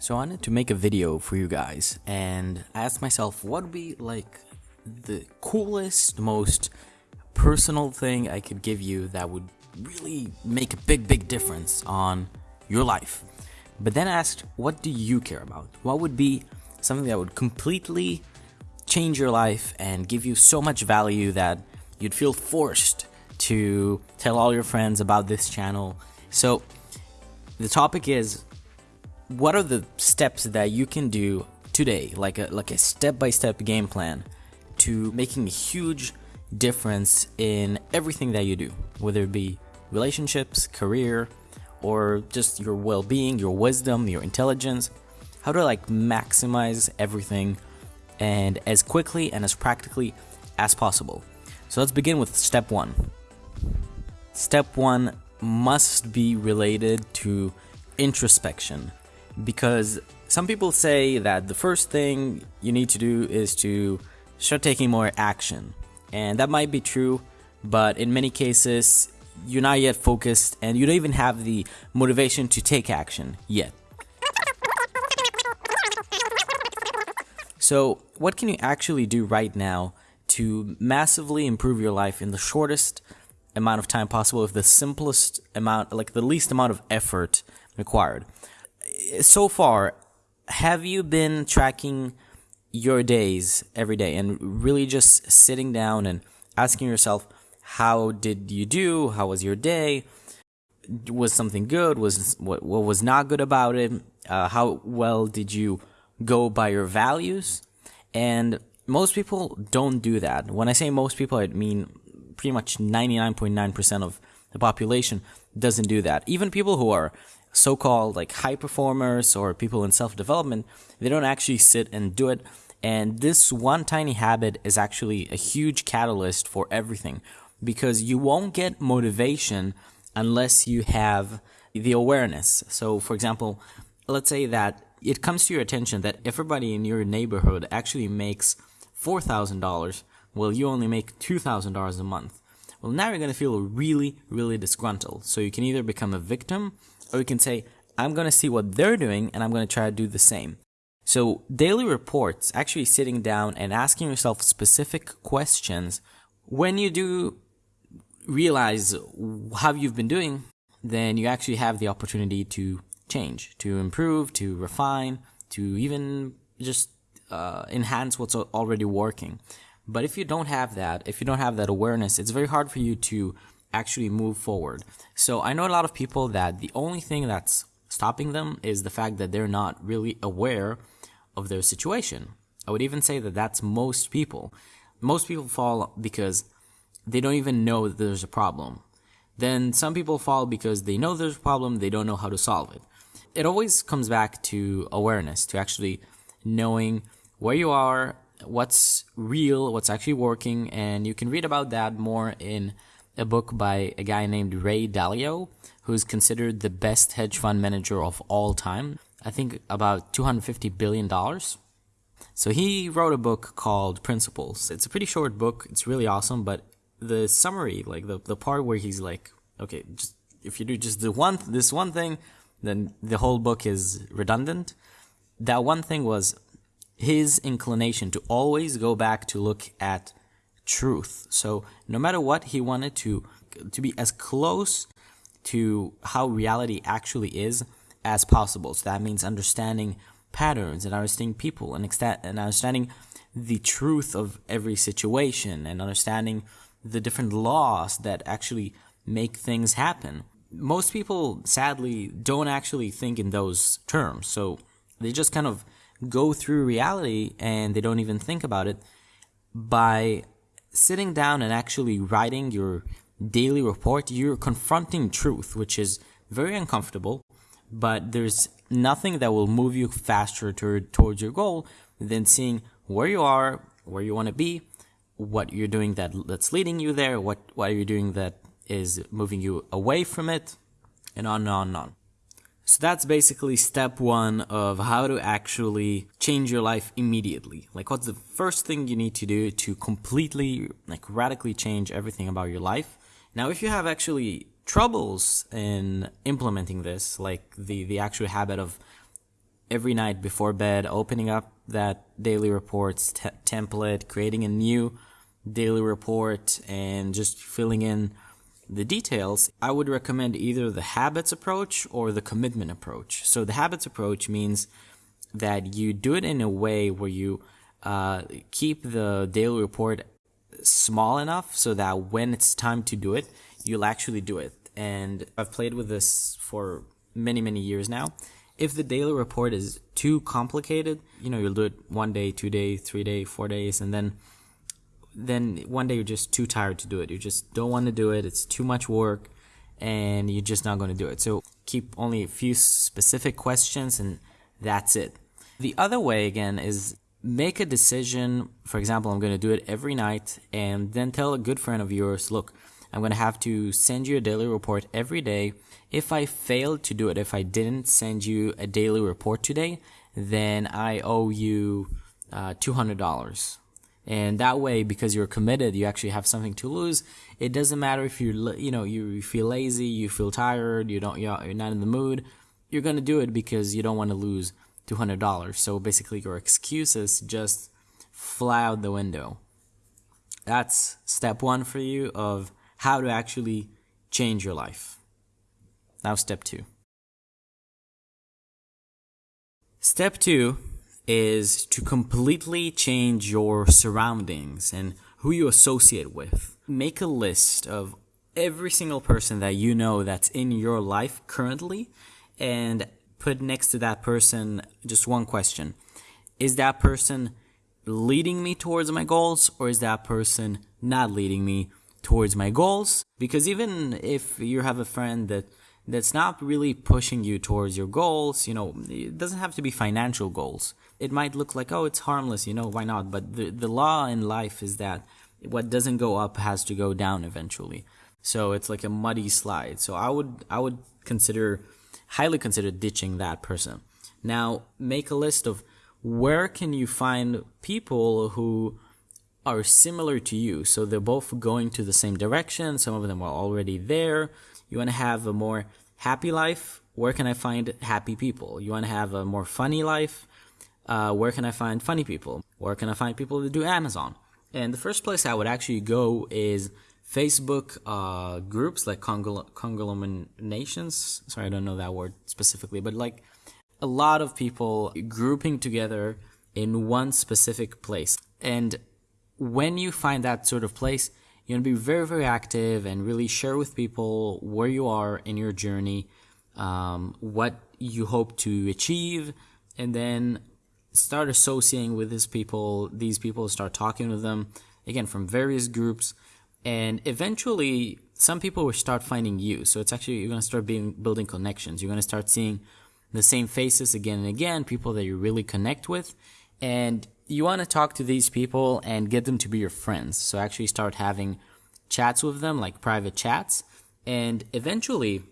So I wanted to make a video for you guys and I asked myself what would be like the coolest, most personal thing I could give you that would really make a big, big difference on your life. But then I asked, what do you care about? What would be something that would completely change your life and give you so much value that you'd feel forced to tell all your friends about this channel? So the topic is what are the steps that you can do today, like a like a step-by-step game plan to making a huge difference in everything that you do, whether it be relationships, career, or just your well-being, your wisdom, your intelligence, how to like maximize everything and as quickly and as practically as possible. So let's begin with step 1. Step 1 must be related to introspection because some people say that the first thing you need to do is to start taking more action. And that might be true, but in many cases, you're not yet focused and you don't even have the motivation to take action yet. So, what can you actually do right now to massively improve your life in the shortest amount of time possible with the simplest amount, like the least amount of effort required? So far, have you been tracking your days every day and really just sitting down and asking yourself, how did you do? How was your day? Was something good? Was what, what was not good about it? Uh, how well did you go by your values? And most people don't do that. When I say most people, I mean pretty much 99.9% of the population doesn't do that. Even people who are so-called like high performers or people in self-development, they don't actually sit and do it. And this one tiny habit is actually a huge catalyst for everything because you won't get motivation unless you have the awareness. So, for example, let's say that it comes to your attention that everybody in your neighborhood actually makes $4,000, while you only make $2,000 a month. Well, now you're going to feel really, really disgruntled. So you can either become a victim or you can say, I'm going to see what they're doing and I'm going to try to do the same. So daily reports, actually sitting down and asking yourself specific questions when you do realize how you've been doing, then you actually have the opportunity to change, to improve, to refine, to even just uh, enhance what's already working. But if you don't have that, if you don't have that awareness, it's very hard for you to actually move forward. So I know a lot of people that the only thing that's stopping them is the fact that they're not really aware of their situation. I would even say that that's most people. Most people fall because they don't even know that there's a problem. Then some people fall because they know there's a problem, they don't know how to solve it. It always comes back to awareness, to actually knowing where you are, what's real, what's actually working, and you can read about that more in a book by a guy named Ray Dalio, who's considered the best hedge fund manager of all time. I think about $250 billion. So he wrote a book called Principles. It's a pretty short book. It's really awesome, but the summary, like the, the part where he's like, okay, just if you do just the one this one thing, then the whole book is redundant. That one thing was his inclination to always go back to look at truth. So no matter what, he wanted to to be as close to how reality actually is as possible. So that means understanding patterns and understanding people and, and understanding the truth of every situation and understanding the different laws that actually make things happen. Most people, sadly, don't actually think in those terms. So they just kind of go through reality and they don't even think about it by sitting down and actually writing your daily report, you're confronting truth, which is very uncomfortable, but there's nothing that will move you faster to, towards your goal than seeing where you are, where you want to be, what you're doing that that's leading you there, what what are you doing that is moving you away from it, and on and on and on. So that's basically step one of how to actually change your life immediately. Like what's the first thing you need to do to completely, like radically change everything about your life. Now, if you have actually troubles in implementing this, like the, the actual habit of every night before bed, opening up that daily reports template, creating a new daily report, and just filling in the details, I would recommend either the habits approach or the commitment approach. So the habits approach means that you do it in a way where you uh, keep the daily report small enough so that when it's time to do it, you'll actually do it. And I've played with this for many, many years now. If the daily report is too complicated, you know, you'll do it one day, two day, three day, four days, and then then one day you're just too tired to do it. You just don't want to do it. It's too much work and you're just not going to do it. So keep only a few specific questions and that's it. The other way again is make a decision. For example, I'm going to do it every night and then tell a good friend of yours, look, I'm going to have to send you a daily report every day. If I failed to do it, if I didn't send you a daily report today, then I owe you uh, $200 and that way because you're committed you actually have something to lose. It doesn't matter if you you know you feel lazy you feel tired you don't you're not in the mood you're going to do it because you don't want to lose $200 so basically your excuses just fly out the window. That's step 1 for you of how to actually change your life. Now step 2 step 2 is to completely change your surroundings and who you associate with. Make a list of every single person that you know that's in your life currently and put next to that person just one question. Is that person leading me towards my goals or is that person not leading me towards my goals? Because even if you have a friend that that's not really pushing you towards your goals. You know, it doesn't have to be financial goals. It might look like, oh, it's harmless, you know, why not? But the, the law in life is that what doesn't go up has to go down eventually. So it's like a muddy slide. So I would, I would consider, highly consider ditching that person. Now, make a list of where can you find people who are similar to you. So they're both going to the same direction. Some of them are already there. You want to have a more happy life? Where can I find happy people? You want to have a more funny life? Uh, where can I find funny people? Where can I find people that do Amazon? And the first place I would actually go is Facebook uh, groups like conglomerations. Sorry, I don't know that word specifically, but like a lot of people grouping together in one specific place. And when you find that sort of place, you want to be very, very active and really share with people where you are in your journey, um, what you hope to achieve, and then start associating with these people. These people start talking with them again from various groups, and eventually some people will start finding you. So it's actually you're going to start being building connections. You're going to start seeing the same faces again and again, people that you really connect with, and you want to talk to these people and get them to be your friends. So actually start having chats with them, like private chats. And eventually,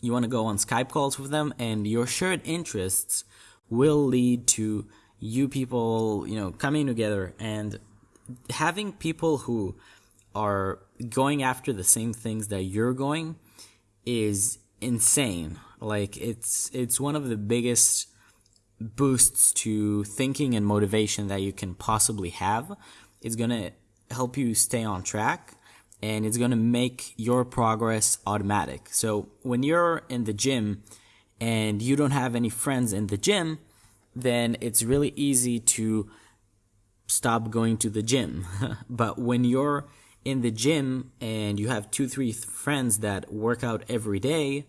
you want to go on Skype calls with them, and your shared interests will lead to you people, you know, coming together and having people who are going after the same things that you're going is insane. Like it's it's one of the biggest boosts to thinking and motivation that you can possibly have. It's going to help you stay on track and it's going to make your progress automatic. So when you're in the gym and you don't have any friends in the gym, then it's really easy to stop going to the gym. but when you're in the gym and you have two, three friends that work out every day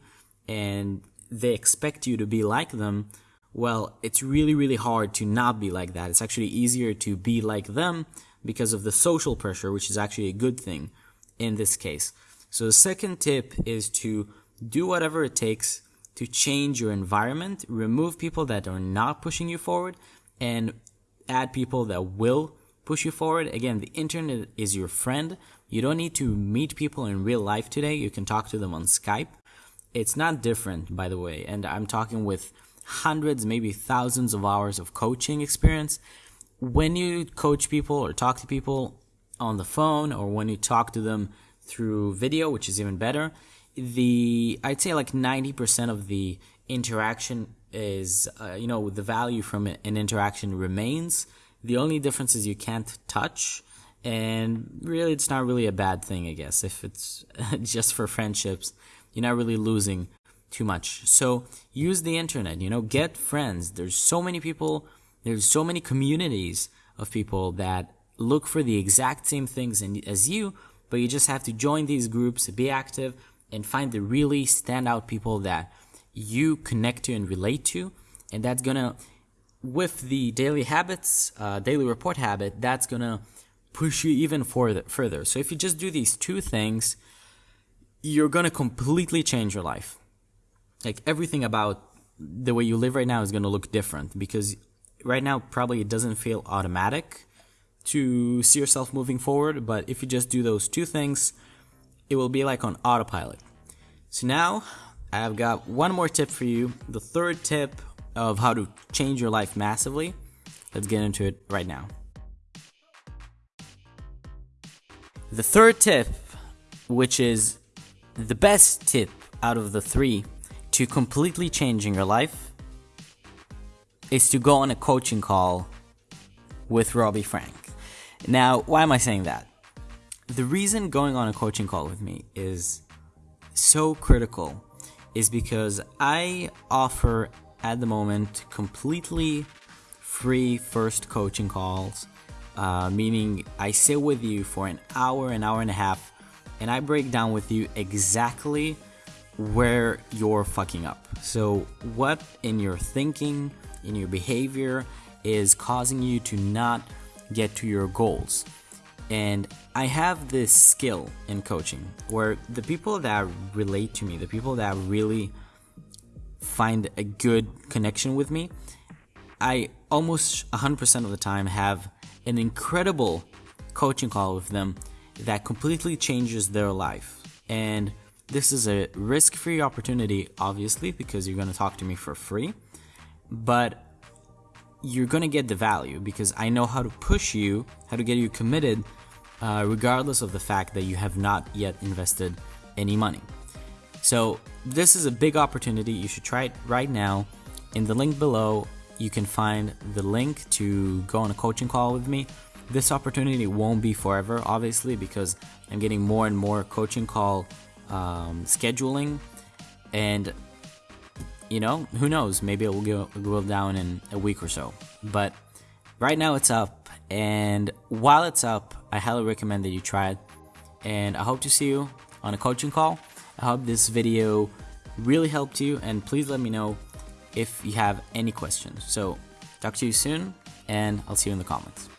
and they expect you to be like them, well, it's really, really hard to not be like that. It's actually easier to be like them because of the social pressure, which is actually a good thing in this case. So the second tip is to do whatever it takes to change your environment, remove people that are not pushing you forward, and add people that will push you forward. Again, the internet is your friend. You don't need to meet people in real life today. You can talk to them on Skype. It's not different, by the way. And I'm talking with hundreds, maybe thousands of hours of coaching experience. When you coach people or talk to people on the phone or when you talk to them through video, which is even better, the I'd say like 90% of the interaction is, uh, you know, the value from an interaction remains. The only difference is you can't touch. And really, it's not really a bad thing, I guess. If it's just for friendships, you're not really losing too much. So use the internet, you know, get friends. There's so many people, there's so many communities of people that look for the exact same things as you, but you just have to join these groups, be active, and find the really standout people that you connect to and relate to. And that's gonna, with the daily habits, uh, daily report habit, that's gonna push you even further. Further. So if you just do these two things, you're gonna completely change your life. Like everything about the way you live right now is gonna look different because right now probably it doesn't feel automatic to see yourself moving forward, but if you just do those two things, it will be like on autopilot. So now I've got one more tip for you. The third tip of how to change your life massively. Let's get into it right now. The third tip, which is the best tip out of the three to completely changing your life, is to go on a coaching call with Robbie Frank. Now, why am I saying that? The reason going on a coaching call with me is so critical is because I offer at the moment completely free first coaching calls, uh, meaning I sit with you for an hour, an hour and a half, and I break down with you exactly where you're fucking up. So, what in your thinking, in your behavior, is causing you to not get to your goals. And I have this skill in coaching where the people that relate to me, the people that really find a good connection with me, I almost 100% of the time have an incredible coaching call with them that completely changes their life. And this is a risk free opportunity, obviously, because you're going to talk to me for free. But you're going to get the value because I know how to push you, how to get you committed, uh, regardless of the fact that you have not yet invested any money. So, this is a big opportunity. You should try it right now. In the link below, you can find the link to go on a coaching call with me. This opportunity won't be forever, obviously, because I'm getting more and more coaching call um, scheduling. And you know, who knows? Maybe it will go, go down in a week or so. But right now it's up, and while it's up, I highly recommend that you try it. And I hope to see you on a coaching call. I hope this video really helped you, and please let me know if you have any questions. So, talk to you soon, and I'll see you in the comments.